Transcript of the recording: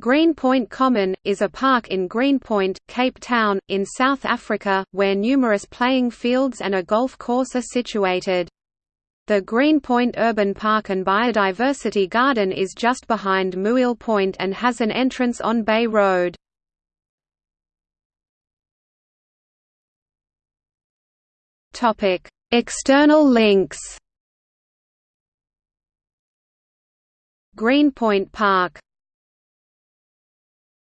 Greenpoint Common, is a park in Greenpoint, Cape Town, in South Africa, where numerous playing fields and a golf course are situated. The Greenpoint Urban Park and Biodiversity Garden is just behind Mouille Point and has an entrance on Bay Road. External links Greenpoint Park